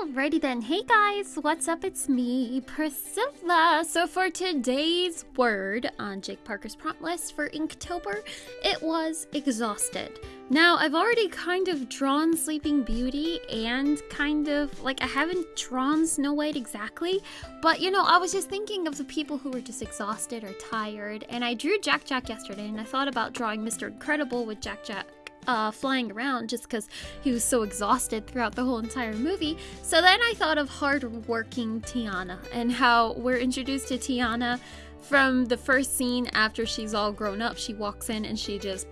Alrighty then, hey guys, what's up? It's me, Priscilla. So for today's word on Jake Parker's prompt list for Inktober, it was exhausted. Now, I've already kind of drawn Sleeping Beauty and kind of, like, I haven't drawn Snow White exactly, but you know, I was just thinking of the people who were just exhausted or tired, and I drew Jack Jack yesterday, and I thought about drawing Mr. Incredible with Jack Jack uh, flying around just because he was so exhausted throughout the whole entire movie. So then I thought of hardworking Tiana and how we're introduced to Tiana from the first scene after she's all grown up. She walks in and she just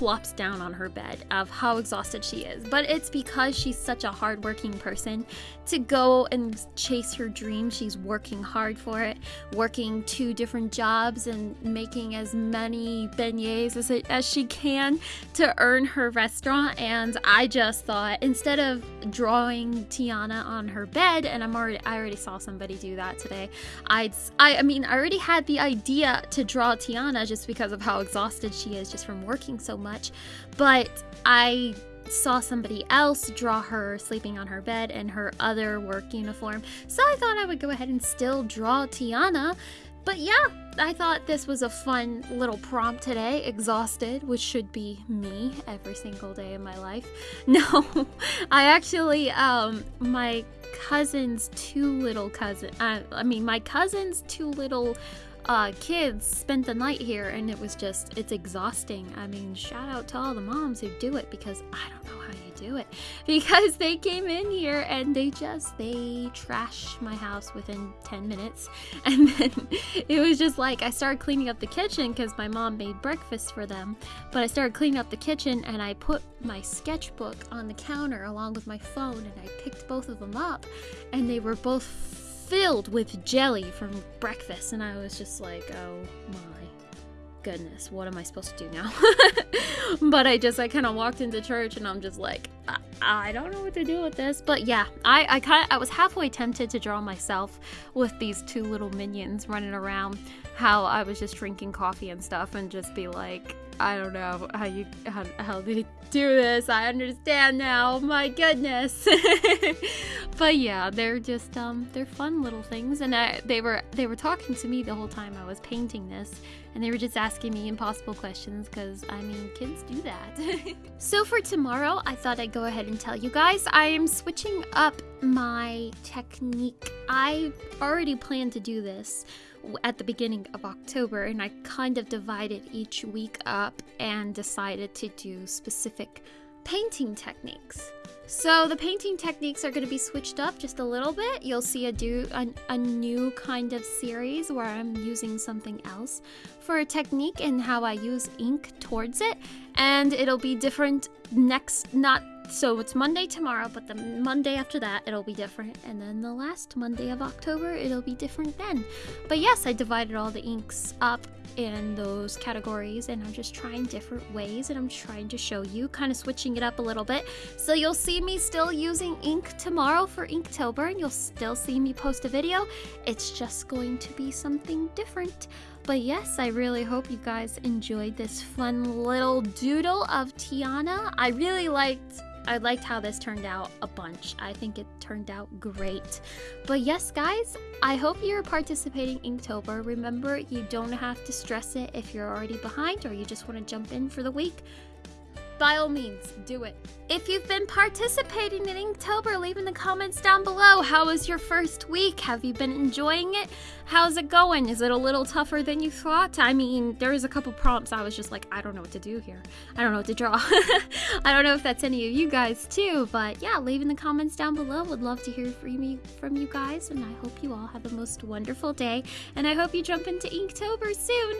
plops down on her bed of how exhausted she is. But it's because she's such a hardworking person to go and chase her dream. She's working hard for it, working two different jobs and making as many beignets as, it, as she can to earn her restaurant. And I just thought instead of drawing Tiana on her bed, and I'm already I already saw somebody do that today. I'd I, I mean I already had the idea to draw Tiana just because of how exhausted she is just from working so much much, but I saw somebody else draw her sleeping on her bed in her other work uniform, so I thought I would go ahead and still draw Tiana. But yeah, I thought this was a fun little prompt today. Exhausted, which should be me every single day of my life. No, I actually, um, my cousin's two little cousin, uh, I mean, my cousin's two little uh, kids spent the night here and it was just, it's exhausting. I mean, shout out to all the moms who do it because I don't know how you do it. Because they came in here and they just, they trashed my house within 10 minutes. And then it was just like, I started cleaning up the kitchen because my mom made breakfast for them. But I started cleaning up the kitchen and I put my sketchbook on the counter along with my phone and I picked both of them up and they were both filled with jelly from breakfast, and I was just like, oh my goodness, what am I supposed to do now? but I just, I kind of walked into church and I'm just like, I, don't know what to do with this. But yeah, I, I kind I was halfway tempted to draw myself with these two little minions running around, how I was just drinking coffee and stuff and just be like, I don't know how you how, how they do this. I understand now. My goodness. but yeah, they're just um they're fun little things and I, they were they were talking to me the whole time I was painting this and they were just asking me impossible questions cuz I mean, kids do that. so for tomorrow, I thought I'd go ahead and tell you guys I am switching up my technique. I already planned to do this at the beginning of October, and I kind of divided each week up and decided to do specific painting techniques. So the painting techniques are going to be switched up just a little bit. You'll see a do a, a, new kind of series where I'm using something else for a technique and how I use ink towards it. And it'll be different next, not so it's Monday tomorrow, but the Monday after that, it'll be different. And then the last Monday of October, it'll be different then. But yes, I divided all the inks up in those categories and I'm just trying different ways and I'm trying to show you, kind of switching it up a little bit. So you'll see me still using ink tomorrow for Inktober and you'll still see me post a video. It's just going to be something different. But yes, I really hope you guys enjoyed this fun little doodle of Tiana. I really liked I liked how this turned out a bunch. I think it turned out great. But yes, guys, I hope you're participating in Inktober. Remember, you don't have to stress it if you're already behind or you just want to jump in for the week by all means, do it. If you've been participating in Inktober, leave in the comments down below. How was your first week? Have you been enjoying it? How's it going? Is it a little tougher than you thought? I mean, there was a couple prompts I was just like, I don't know what to do here. I don't know what to draw. I don't know if that's any of you guys too, but yeah, leave in the comments down below. Would love to hear from you, from you guys, and I hope you all have a most wonderful day, and I hope you jump into Inktober soon.